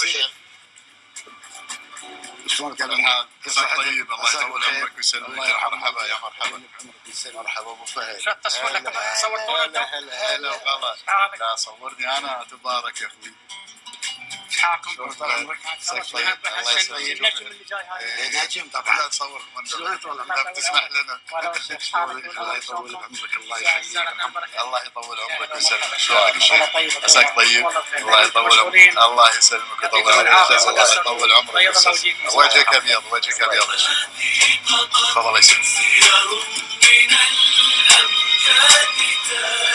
سيف شلونك كيف الحال؟ عساك طيب الله يطول عمرك ويسلمك. مرحبا يا مرحبا. مرحبا أبو فهد. شو التصوير لك؟ صورتونا؟ هلا هلا وغلا لا صورني أنا تبارك يا أخوي. عمرك طيب الله حالك الله يطول بعمرك الله يخليك. الله يطول عمرك ويسلمك. شلونك طيب. عساك طيب. الله يطول عمرك. الله يسلمك ويطول عمرك. الله يطول عمرك. وجهك. ابيض وجهك ابيض شيخ تفضل يا شيخ من الأمجاد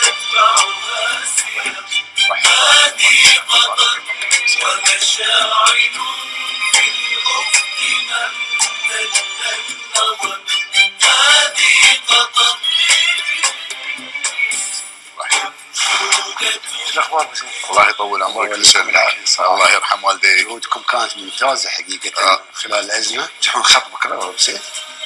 تتبعها سير هذه قطر ومشاعر في الأفق ممتد النظر هذه قطر شو الاخبار ابو سيف؟ الله يطول عمرك الله ويسلمك يعافيك. الله يرحم والديك جهودكم كانت ممتازه حقيقة آه. خلال الأزمة تروحون خط بكرة سيف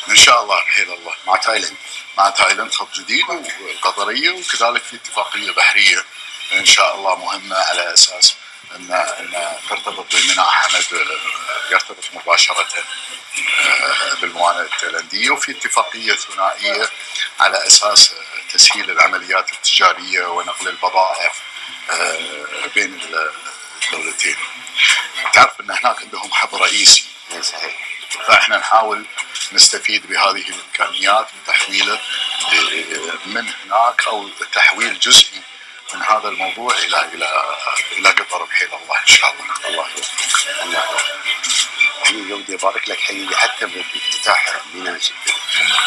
إن شاء الله بحيل الله مع تايلاند مع تايلاند خط جديد والقطرية وكذلك في اتفاقية بحرية إن شاء الله مهمة على أساس ان أن ترتبط بميناء حمد آه، يرتبط مباشرة آه، بالموانئ التايلاندية وفي اتفاقية ثنائية على أساس آه، تسهيل العمليات التجارية ونقل البضائع آه، بين الدولتين. تعرف أن هناك عندهم حب رئيسي اي صحيح فإحنا نحاول نستفيد بهذه الإمكانيات وتحويله من هناك أو تحويل جزئي من هذا الموضوع إلى إلى إلى قطر بحيل الله إن شاء الله. الله يوفقك. الله حقيقه ودي أبارك لك حقيقة حتى بافتتاح ميناء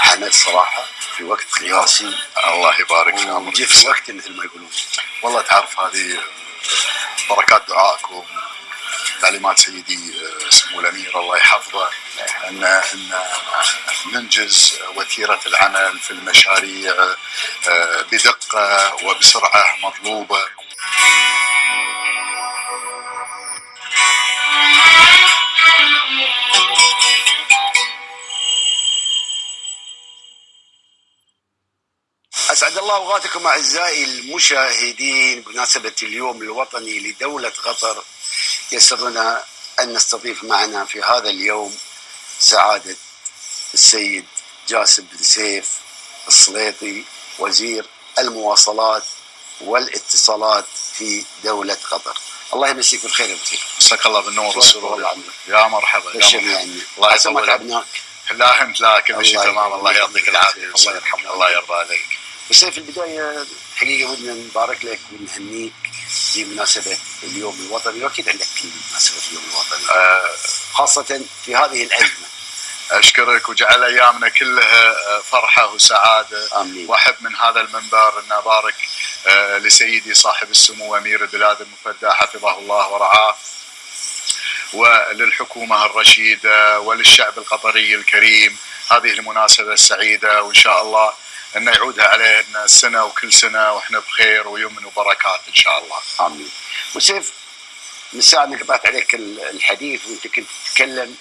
حمد صراحة في وقت قياسي. الله يبارك في عمرك. وجه في وقت مثل ما يقولون. والله تعرف هذه بركات دعائكم. تعليمات سيدي آه، سمو الأمير الله يحفظه ان أن ننجز وتيرة العمل في المشاريع آه، بدقة وبسرعة مطلوبة. أسعد الله أوقاتكم أعزائي المشاهدين بمناسبة اليوم الوطني لدولة قطر. يسرنا أن نستضيف معنا في هذا اليوم سعادة السيد جاسم بن سيف السليطي وزير المواصلات والاتصالات في دولة قطر. الله يمسيك بالخير يا. مساك الله بالنور والسرور. يا مرحبا يا مرحبا عني. الله يطول تعبناك. لا انت لا كل شيء تمام الله. يعطيك العافية الله يرحمك. الله يرضى عليك بس في البداية حقيقة ودنا نبارك لك ونهنيك بمناسبه اليوم الوطني وأكيد عندك مناسبه اليوم الوطني. آه، خاصة في هذه الازمه أشكرك وجعل أيامنا كلها فرحة وسعادة. آمين. وأحب من هذا المنبر أن أبارك آه، لسيدي صاحب السمو أمير البلاد المفدى حفظه الله ورعاه. وللحكومة الرشيدة وللشعب القطري الكريم هذه المناسبة السعيدة وإن شاء الله أن يعودها علينا السنة وكل سنة وإحنا بخير ويمن وبركات إن شاء الله. آمين. وسيف من ساعة ما قطعت عليك ال- الحديث وأنت كنت تتكلم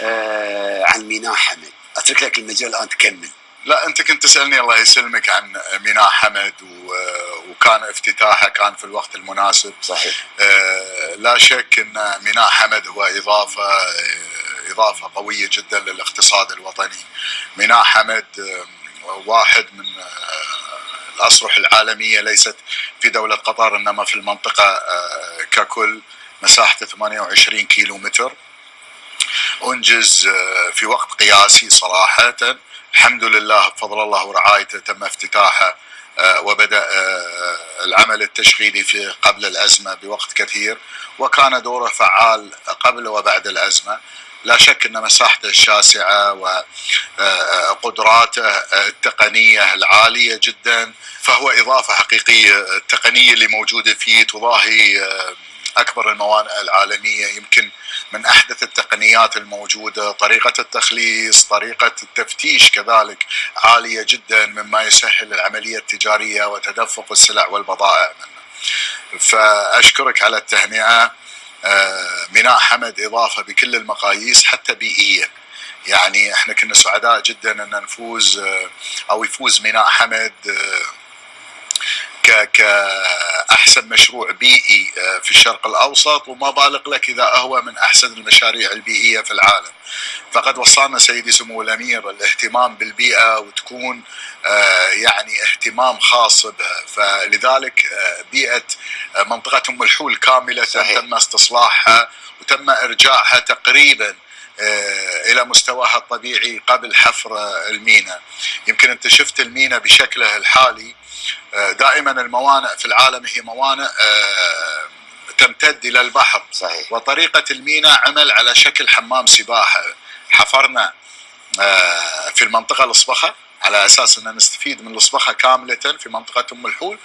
آه عن ميناء حمد. أترك لك المجال الآن تكمل. لا أنت كنت تسألني الله يسلمك عن ميناء حمد و- وكان افتتاحه كان في الوقت المناسب. صحيح. آه، لا شك أن ميناء حمد هو إضافة آه، إضافة قوية جدا للاقتصاد الوطني. ميناء حمد آه، واحد من آه، الاصرح العالمية ليست في دولة قطر إنما في المنطقة آه، ككل مساحته 28 كيلو متر. أنجز آه، في وقت قياسي صراحة الحمد لله بفضل الله ورعايته تم افتتاحه آه، العمل التشغيلي في قبل الأزمة بوقت كثير وكان دوره فعال قبل وبعد الأزمة لا شك أن مساحته الشاسعة وقدراته التقنية العالية جدا فهو إضافة حقيقية التقنيه اللي موجودة فيه تضاهي آه، أكبر الموانئ العالمية يمكن من أحدث التقنيات الموجودة، طريقة التخليص، طريقة التفتيش كذلك عالية جدا مما يسهل العملية التجارية وتدفق السلع والبضائع منه. فأشكرك على التهنئة آه، ميناء حمد إضافة بكل المقاييس حتى بيئيا. يعني إحنا كنا سعداء جدا أن نفوز آه، أو يفوز ميناء حمد ك أحسن مشروع بيئي آه، في الشرق الأوسط وما بالغ لك إذا هو من أحسن المشاريع البيئية في العالم. فقد وصانا سيدي سمو الأمير الاهتمام بالبيئة وتكون آه، يعني اهتمام خاص بها فلذلك آه، بيئة آه، منطقة أم الحول كاملة صحيح. تم استصلاحها وتم إرجاعها تقريبا إلى مستواها الطبيعي قبل حفر الميناء يمكن أنت شفت الميناء بشكله الحالي دائما الموانئ في العالم هي موانئ آه، تمتد إلى البحر. صحيح. وطريقة الميناء عمل على شكل حمام سباحة. حفرنا آه، في المنطقة الأصبخة على أساس أن نستفيد من الأصبخة كاملة في منطقة أم الحول.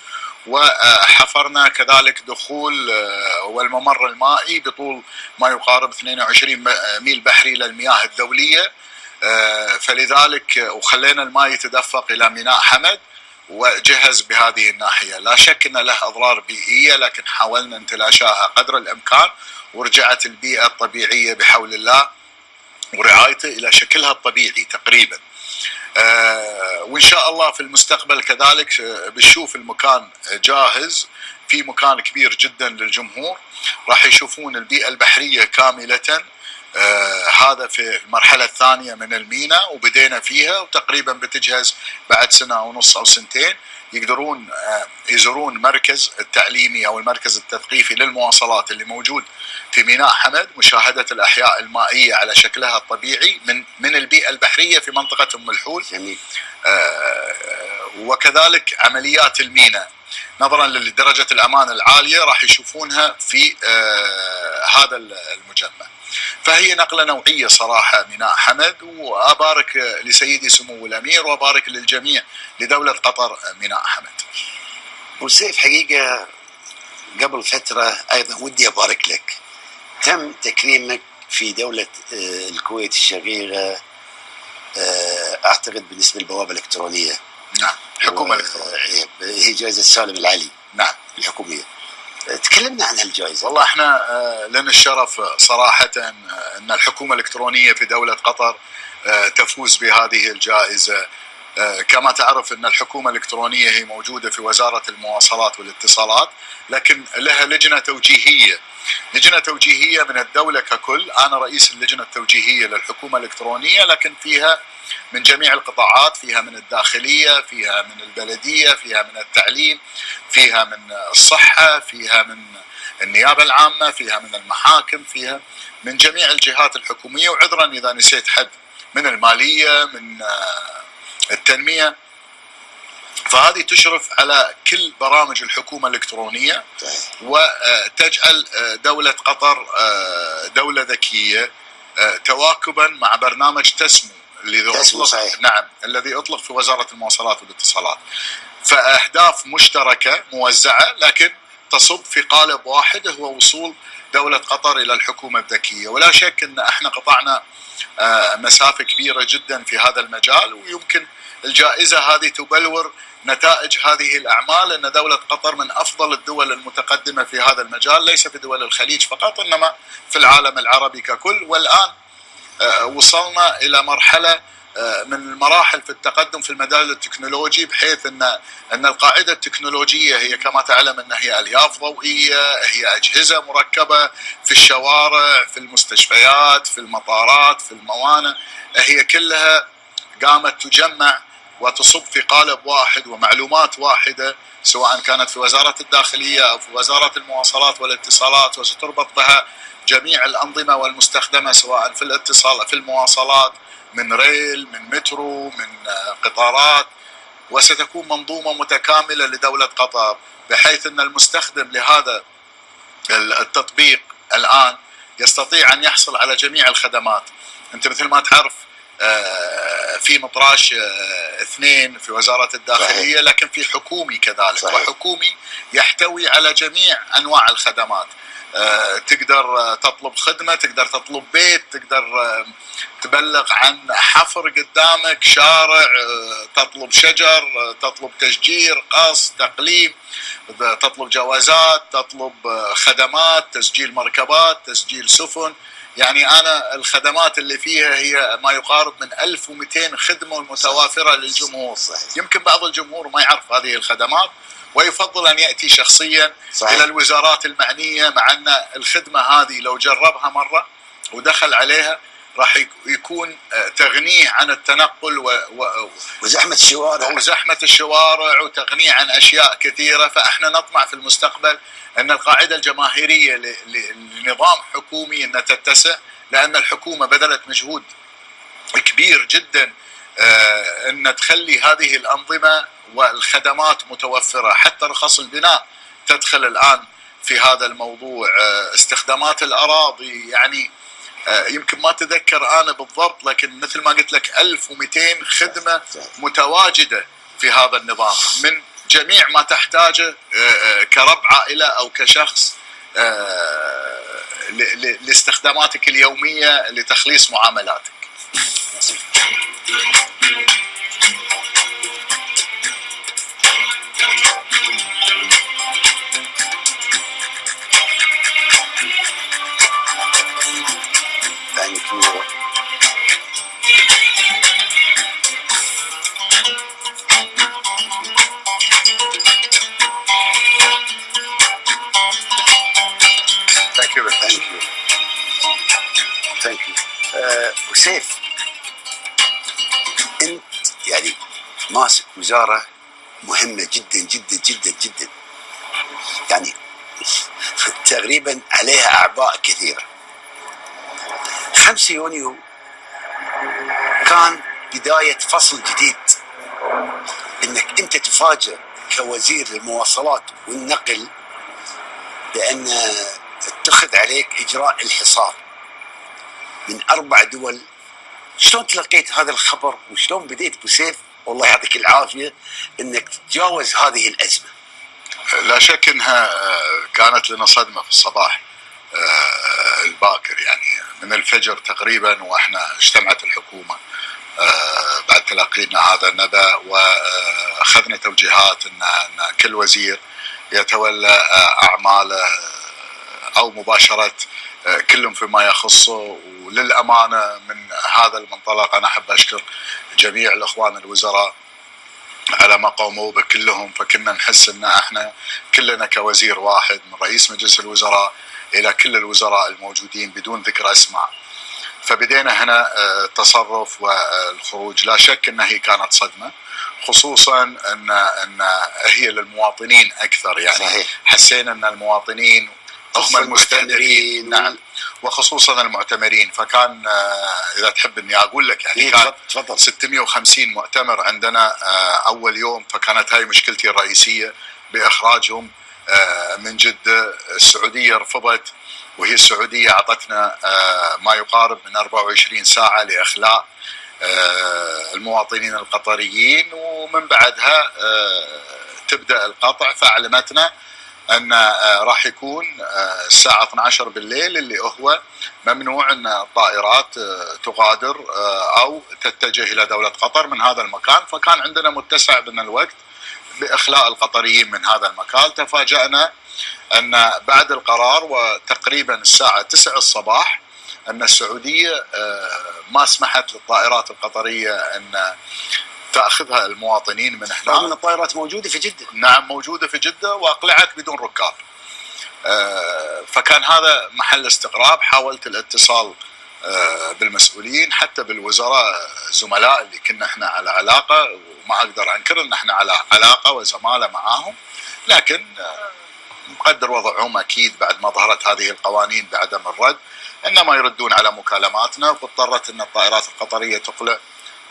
وحفرنا كذلك دخول آه، والممر المائي بطول ما يقارب 22 ميل بحري للمياه الدولية. آه، فلذلك وخلينا الماء يتدفق إلى ميناء حمد. وجهز بهذه الناحية. لا شك أن له أضرار بيئية لكن حاولنا نتلاشاها قدر الإمكان ورجعت البيئة الطبيعية بحول الله ورعايته إلى شكلها الطبيعي تقريبا. آه، وإن شاء الله في المستقبل كذلك آه، بنشوف المكان جاهز. في مكان كبير جدا للجمهور. راح يشوفون البيئة البحرية كاملة. آه هذا في المرحلة الثانية من الميناء وبدينا فيها وتقريبا بتجهز بعد سنة ونص أو سنتين. يقدرون آه يزورون مركز التعليمي أو المركز التثقيفي للمواصلات اللي موجود في ميناء حمد مشاهدة الأحياء المائية على شكلها الطبيعي من من البيئة البحرية في منطقة أم الحول. جميل. آه، وكذلك عمليات الميناء نظرا لدرجة الأمان العالية راح يشوفونها في آه، هذا المجمع. فهي نقلة نوعية صراحة ميناء حمد وأبارك لسيدي سمو الأمير وأبارك للجميع لدولة قطر ميناء حمد. وسيف حقيقة قبل فترة أيضا ودي أبارك لك. تم تكريمك في دولة آه، الكويت الشقيقة آه، أعتقد بالنسبة للبوابة الإلكترونية. نعم حكومة و- الإلكترونية هي جائزة سالم العلي. نعم. الحكومية. آه، تكلمنا عن هالجائزة. والله إحنا آه، لنا الشرف صراحة آه، أن الحكومة الإلكترونية في دولة قطر آه، تفوز بهذه الجائزة. آه، كما تعرف أن الحكومة الإلكترونية هي موجودة في وزارة المواصلات والاتصالات لكن لها لجنة توجيهية. لجنة توجيهية من الدولة ككل. أنا رئيس اللجنة التوجيهية للحكومة الإلكترونية لكن فيها من جميع القطاعات فيها من الداخلية فيها من البلدية فيها من التعليم فيها من الصحة فيها من النيابة العامة فيها من المحاكم فيها من جميع الجهات الحكومية. وعذرا إذا نسيت حد من المالية من آه، التنمية. فهذه تشرف على كل برامج الحكومة الإلكترونية. وتجعل دولة قطر دولة ذكية تواكبا مع برنامج تسمو. الذي أطلق صحيح. نعم الذي أطلق في وزارة المواصلات والاتصالات. فأهداف مشتركة موزعة لكن تصب في قالب واحد هو وصول دولة قطر إلى الحكومة الذكية. ولا شك أن إحنا قطعنا آه، مسافة كبيرة جدا في هذا المجال ويمكن الجائزة هذه تبلور نتائج هذه الأعمال أن دولة قطر من أفضل الدول المتقدمة في هذا المجال ليس في دول الخليج فقط إنما في العالم العربي ككل. والآن وصلنا إلى مرحلة آه، من المراحل في التقدم في المجال التكنولوجي بحيث إن إن القاعدة التكنولوجية هي كما تعلم إن هي ألياف ضوئية، هي أجهزة مركبة في الشوارع، في المستشفيات، في المطارات، في الموانئ، هي كلها قامت تجمع وتصب في قالب واحد ومعلومات واحدة سواء كانت في وزارة الداخلية أو في وزارة المواصلات والاتصالات وستربط بها جميع الأنظمة والمستخدمة سواء في الاتصال في المواصلات من ريل من مترو من آه، قطارات. وستكون منظومة متكاملة لدولة قطر بحيث أن المستخدم لهذا التطبيق الآن يستطيع أن يحصل على جميع الخدمات. أنت مثل ما تعرف في مطراش آه، اثنين في وزارة الداخلية لكن في حكومي كذلك. صحيح. وحكومي يحتوي على جميع أنواع الخدمات. آه، تقدر آه، تطلب خدمة تقدر تطلب بيت تقدر آه، تبلغ عن حفر قدامك شارع آه، تطلب شجر آه، تطلب تشجير قص تقليم تطلب جوازات تطلب آه، خدمات تسجيل مركبات تسجيل سفن. يعني أنا الخدمات اللي فيها هي ما يقارب من 1200 خدمة متوافرة للجمهور صحيح. يمكن بعض الجمهور ما يعرف هذه الخدمات ويفضل أن يأتي شخصيا صحيح. إلى الوزارات المعنية مع أن الخدمة هذه لو جربها مرة ودخل عليها راح يك- يكون آه، تغنيه عن التنقل و... و... وزحمة الشوارع. وزحمه الشوارع وتغنيه عن أشياء كثيرة. فإحنا نطمع في المستقبل أن القاعدة الجماهيرية ل- ل- لنظام حكومي انها تتسع لأن الحكومة بذلت مجهود كبير جدا آه، أن تخلي هذه الأنظمة والخدمات متوفرة. حتى رخص البناء تدخل الآن في هذا الموضوع. آه، استخدامات الأراضي يعني يمكن ما اتذكر أنا بالضبط لكن مثل ما قلت لك 1200 خدمة متواجدة في هذا النظام من جميع ما تحتاجه آه، آه، كرب عائلة أو كشخص آه، لاستخداماتك اليومية لتخليص معاملاتك. وسيف أنت يعني ماسك وزارة مهمة جدا جدا جدا جدا. يعني تقريبا عليها اعباء كثيرة. 5 يونيو كان بداية فصل جديد. إنك أنت تفاجئ كوزير المواصلات والنقل بأن اتخذ عليك إجراء الحصار. من أربع دول. شلون تلقيت هذا الخبر وشلون بديت ابو سيف والله يعطيك العافية إنك تتجاوز هذه الأزمة. لا شك إنها آه، كانت لنا صدمة في الصباح آه، الباكر. يعني من الفجر تقريبا وإحنا اجتمعت الحكومة آه، بعد تلقينا هذا النبأ وأخذنا توجيهات إن كل وزير يتولى أعماله أو مباشرة آه، كل فيما يخصه وللأمانة من هذا المنطلق أنا أحب أشكر جميع الأخوان الوزراء على ما قاموا به كلهم فكنا نحس إن إحنا كلنا كوزير واحد من رئيس مجلس الوزراء إلى كل الوزراء الموجودين بدون ذكر أسماء. فبدينا هنا آه، التصرف والخروج. لا شك انها هي كانت صدمة خصوصا ان إن هي للمواطنين أكثر. يعني صحيح. حسينا إن المواطنين هم المعتمرين نعم. وخصوصا المعتمرين فكان آه، إذا تحب إني أقول لك يعني إيه، كان تفضل تفضل. 650 مؤتمر عندنا آه، أول يوم. فكانت هاي مشكلتي الرئيسية بإخراجهم آه، من جدة. السعودية رفضت وهي السعودية أعطتنا ما يقارب من 24 ساعة لإخلاء المواطنين القطريين. ومن بعدها تبدأ القطع. فأعلمتنا أن آه، راح يكون آه، الساعة 12 بالليل اللي هو ممنوع أن الطائرات آه، تغادر أو تتجه إلى دولة قطر من هذا المكان. فكان عندنا متسع من الوقت بإخلاء القطريين من هذا المكان. تفاجأنا أن بعد القرار وتقريبا الساعة 9 الصباح أن السعودية ما سمحت للطائرات القطرية أن تأخذها المواطنين من رغم أن هناك الطائرات موجودة في جدة. نعم موجودة في جدة وأقلعت بدون ركاب. آه، فكان هذا محل استغراب. حاولت الاتصال آه، بالمسؤولين حتى بالوزراء زملاء اللي كنا إحنا على علاقة. وما أقدر أنكر إن إحنا على علاقة وزمالة معاهم. لكن آه، مقدر وضعهم أكيد بعد ما ظهرت هذه القوانين بعدم الرد. إنما يردون على مكالماتنا. واضطرت إن الطائرات القطرية تقلع.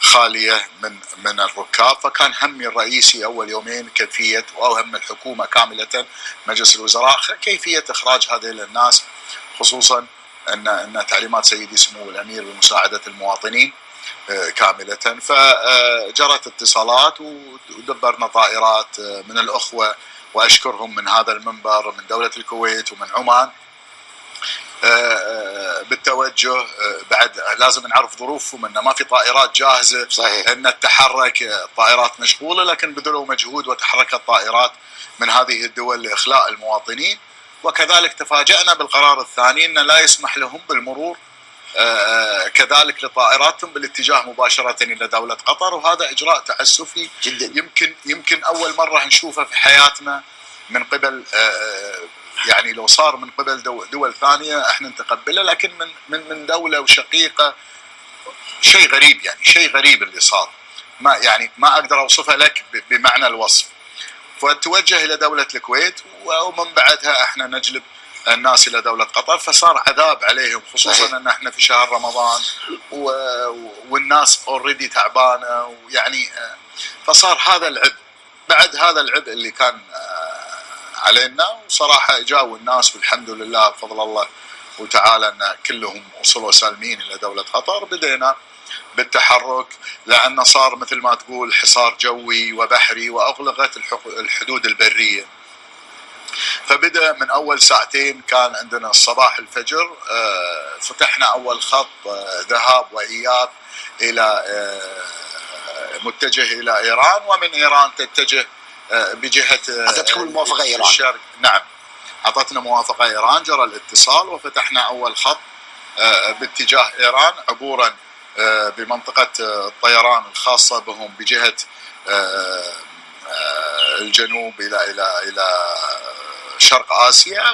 خالية من من الركاب فكان همي الرئيسي أول يومين كيفية أو هم الحكومة كاملة مجلس الوزراء كيفية إخراج هذه الناس خصوصا أن أن تعليمات سيدي سمو الأمير بمساعدة المواطنين آه، كاملة. فجرت اتصالات ودبرنا طائرات آه، من الأخوة وأشكرهم من هذا المنبر من دولة الكويت ومن عمان. بالتوجه آه، بعد لازم نعرف ظروفهم إنه ما في طائرات جاهزة صحيح. إن التحرك الطائرات مشغولة لكن بذلوا مجهود وتحركت طائرات من هذه الدول لإخلاء المواطنين. وكذلك تفاجأنا بالقرار الثاني ان لا يسمح لهم بالمرور آه، كذلك لطائراتهم بالاتجاه مباشرة إلى دولة قطر. وهذا إجراء تعسفي جدا. يمكن يمكن أول مرة نشوفه في حياتنا من قبل آه، يعني لو صار من قبل دو- دول ثانية إحنا نتقبله لكن من من من دولة وشقيقة شيء غريب يعني شيء غريب اللي صار. ما يعني ما أقدر أوصفها لك بمعنى الوصف. فتوجه إلى دولة الكويت ومن بعدها إحنا نجلب الناس إلى دولة قطر فصار عذاب عليهم خصوصا. إن إحنا في شهر رمضان و... والناس already تعبانة ويعني آه، فصار هذا العبء. بعد هذا العبء اللي كان آه، علينا وصراحة جاوا الناس والحمد لله بفضل الله وتعالى أن كلهم وصلوا سالمين إلى دولة قطر بدينا بالتحرك لأنه صار مثل ما تقول حصار جوي وبحري وأغلقت الحدود البرية. فبدأ من أول ساعتين كان عندنا الصباح الفجر آه، فتحنا أول خط آه، ذهاب وإياب إلى آه، متجه إلى إيران ومن إيران تتجه بجهة آه، أعطتكم الموافقة إيران. الشرق نعم. أعطتنا موافقة إيران. جرى الاتصال وفتحنا أول خط آه، باتجاه إيران عبورا آه، بمنطقة آه، الطيران الخاصة بهم بجهة آه، آه، الجنوب إلى إلى إلى شرق آسيا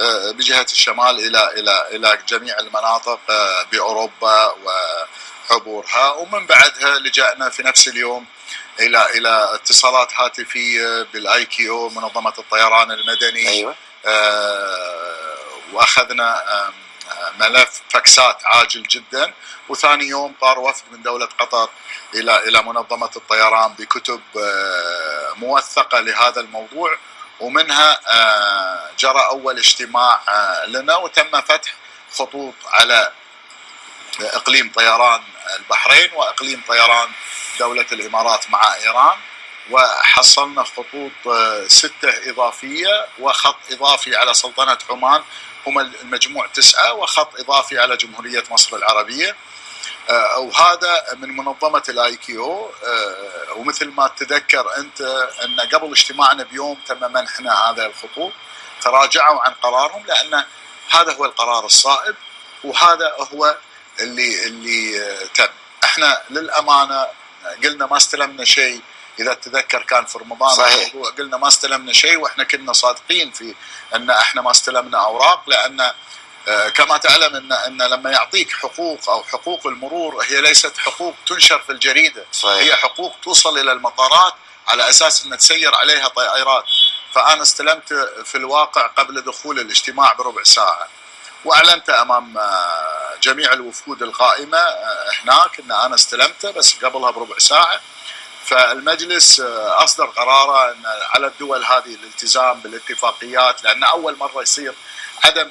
وبجهه الشمال إلى إلى إلى جميع المناطق آه، بأوروبا وعبورها ومن بعدها لجأنا في نفس اليوم إلى إلى اتصالات هاتفية بالآي كي أو منظمة الطيران المدني. أيوه. آه، وأخذنا آه، ملف فاكسات عاجل جدا. وثاني يوم طار وفد من دولة قطر إلى إلى منظمة الطيران بكتب آه، موثقة لهذا الموضوع. ومنها آه، جرى أول اجتماع آه، لنا. وتم فتح خطوط على إقليم طيران البحرين وإقليم طيران دولة الإمارات مع إيران وحصلنا خطوط آه، ستة إضافية وخط إضافي على سلطنة عمان هم المجموع تسعة وخط إضافي على جمهورية مصر العربية. آه، وهذا من منظمة الاي كيو. ومثل ما تذكر أنت أن قبل اجتماعنا بيوم تم منحنا هذا الخطوط تراجعوا عن قرارهم لأن هذا هو القرار الصائب وهذا هو اللي اللي آه، تم. إحنا للأمانة قلنا ما استلمنا شيء. إذا تتذكر كان في رمضان صحيح. قلنا ما استلمنا شيء وإحنا كنا صادقين في أن إحنا ما استلمنا أوراق لأن آه، كما تعلم أن أن لما يعطيك حقوق أو حقوق المرور هي ليست حقوق تنشر في الجريدة. صحيح. هي حقوق توصل إلى المطارات على أساس أن تسير عليها طائرات. فأنا استلمت في الواقع قبل دخول الاجتماع بربع ساعة. وأعلنت أمام آه، جميع الوفود القائمة آه، هناك إن أنا استلمته بس قبلها بربع ساعة. فالمجلس آه، أصدر قراره إن على الدول هذه الالتزام بالاتفاقيات لأن أول مرة يصير عدم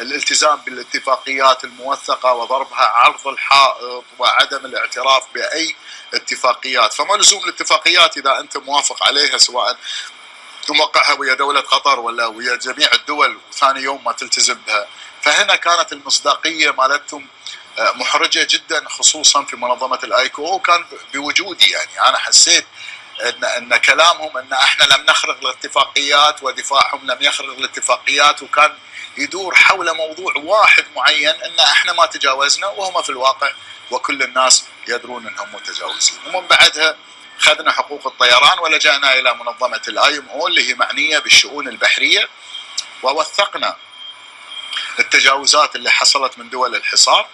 الالتزام بالاتفاقيات الموثقة وضربها عرض الحائط وعدم الاعتراف بأي اتفاقيات. فما لزوم الاتفاقيات إذا أنت موافق عليها سواء توقعها ويا دولة قطر ولا ويا جميع الدول وثاني يوم ما تلتزم بها. فهنا كانت المصداقية مالتهم آه، محرجة جدا خصوصا في منظمة الآيكو. وكان بوجودي يعني. أنا حسيت ان أن كلامهم أن إحنا لم نخرق الاتفاقيات ودفاعهم لم يخرق الاتفاقيات. وكان يدور حول موضوع واحد معين أن إحنا ما تجاوزنا وهم في الواقع وكل الناس يدرون أنهم متجاوزين. ومن بعدها خذنا حقوق الطيران ولجأنا إلى منظمة ال IMO اللي هي معنية بالشؤون البحرية ووثقنا التجاوزات اللي حصلت من دول الحصار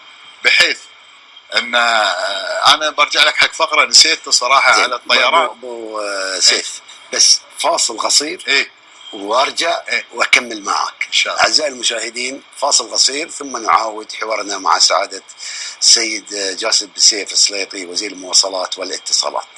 بحيث إن آه، أنا برجع لك حق فقرة نسيت صراحة. على الطيران. ابو آه، سيف. بس فاصل قصير إيه. وأرجع إيه. وأكمل معك إن شاء الله. أعزائي المشاهدين فاصل قصير ثم نعاود حوارنا مع سعادة السيد جاسم بن سيف السليطي وزير المواصلات والاتصالات.